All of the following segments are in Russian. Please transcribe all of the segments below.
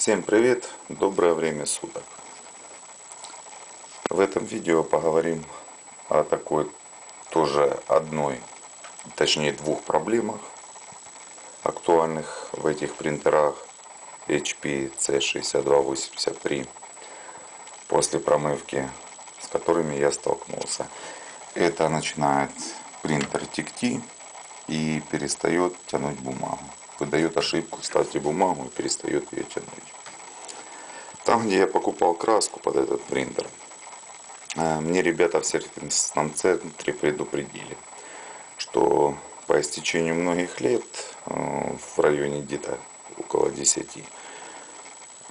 Всем привет, доброе время суток. В этом видео поговорим о такой тоже одной, точнее двух проблемах, актуальных в этих принтерах HP C6283 после промывки, с которыми я столкнулся. Это начинает принтер текти и перестает тянуть бумагу выдает ошибку, ставьте бумагу и перестает ее тянуть. Там, где я покупал краску под этот принтер, э, мне ребята в сервисном центре предупредили, что по истечению многих лет, э, в районе где-то около 10,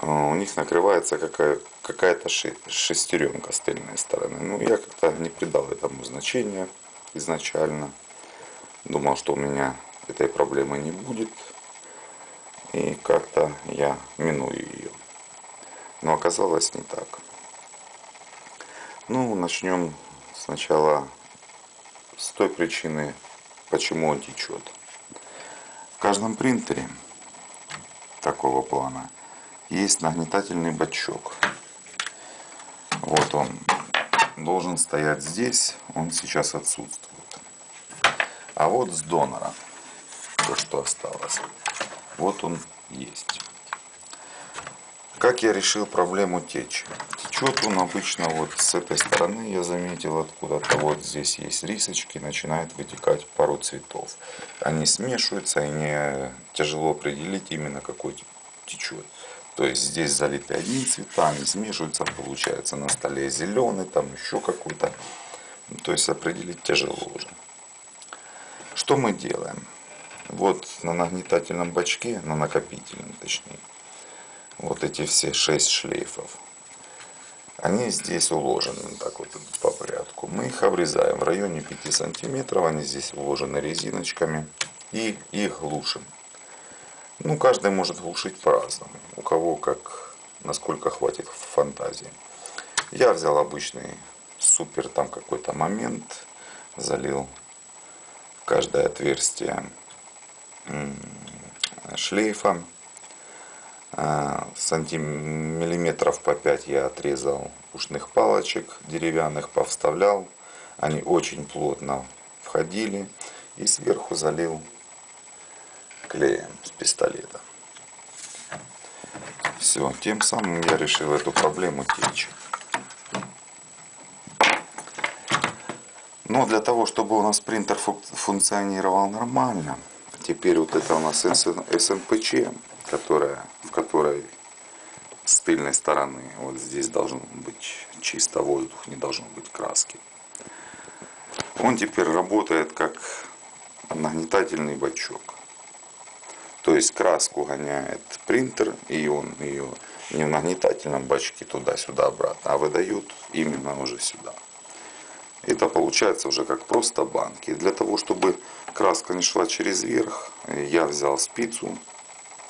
э, у них накрывается какая, какая-то шестеренка с тыльной стороны. Ну, я как-то не придал этому значения изначально. Думал, что у меня этой проблемы не будет и как-то я миную ее. Но оказалось не так. Ну, начнем сначала с той причины, почему он течет. В каждом принтере такого плана есть нагнетательный бачок. Вот он должен стоять здесь, он сейчас отсутствует. А вот с донора, то, что осталось. Вот он есть. Как я решил проблему течи? Течет он обычно вот с этой стороны, я заметил откуда-то. Вот здесь есть рисочки, начинает вытекать пару цветов. Они смешиваются, и не тяжело определить именно какой течет. То есть здесь залиты одни цвета, они смешиваются, получается на столе зеленый, там еще какой-то. То есть определить тяжело уже. Что мы делаем? Вот на нагнетательном бачке, на накопительном точнее, вот эти все шесть шлейфов, они здесь уложены так вот по порядку. Мы их обрезаем в районе 5 сантиметров, они здесь уложены резиночками и их глушим. Ну, каждый может глушить по-разному, у кого как, насколько хватит фантазии. Я взял обычный супер там какой-то момент, залил каждое отверстие шлейфа. А, сантиметров по 5 я отрезал ушных палочек деревянных, повставлял. Они очень плотно входили. И сверху залил клеем с пистолета. Все, тем самым я решил эту проблему течь. Но для того, чтобы у нас принтер функционировал нормально, Теперь вот это у нас СМПЧ, которая, в которой с тыльной стороны вот здесь должен быть чисто воздух, не должно быть краски. Он теперь работает как нагнетательный бачок. То есть краску гоняет принтер, и он ее не в нагнетательном бачке туда-сюда обратно, а выдает именно уже сюда. Это получается уже как просто банки. Для того, чтобы краска не шла через верх, я взял спицу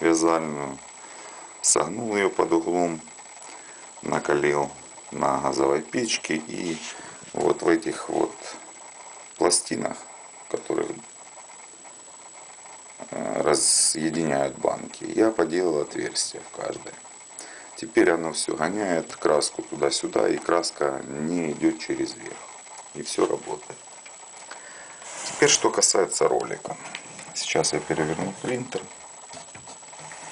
вязальную, согнул ее под углом, накалил на газовой печке и вот в этих вот пластинах, которые э, разъединяют банки, я поделал отверстие в каждой. Теперь оно все гоняет краску туда-сюда, и краска не идет через верх и все работает. Теперь что касается ролика. Сейчас я переверну принтер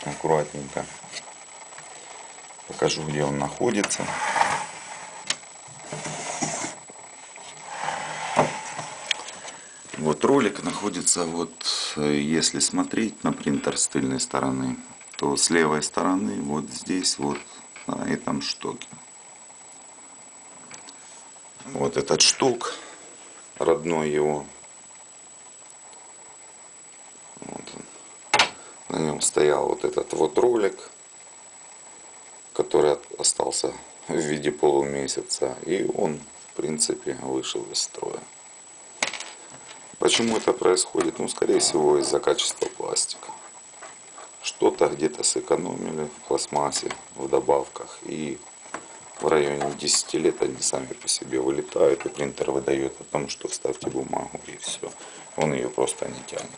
аккуратненько. Покажу, где он находится. Вот ролик находится, вот если смотреть на принтер с тыльной стороны, то с левой стороны вот здесь вот на этом штоке. Вот этот штук, родной его. Вот На нем стоял вот этот вот ролик, который остался в виде полумесяца. И он, в принципе, вышел из строя. Почему это происходит? Ну, скорее всего, из-за качества пластика. Что-то где-то сэкономили в пластмассе, в добавках. И в районе 10 лет они сами по себе вылетают, и принтер выдает о том, что вставьте бумагу, и все. Он ее просто не тянет.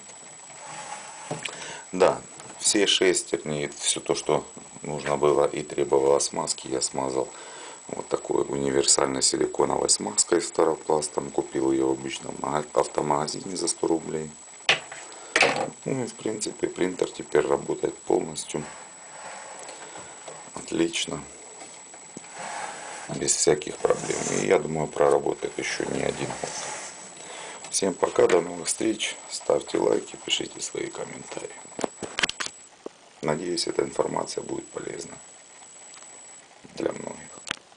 Да, все шестерни, все то, что нужно было и требовало смазки, я смазал вот такой универсальной силиконовой смазкой с таропластом. Купил ее в обычном автомагазине за 100 рублей. Ну и в принципе принтер теперь работает полностью. Отлично. Без всяких проблем. И я думаю проработает еще не один год. Всем пока, до новых встреч. Ставьте лайки, пишите свои комментарии. Надеюсь, эта информация будет полезна для многих.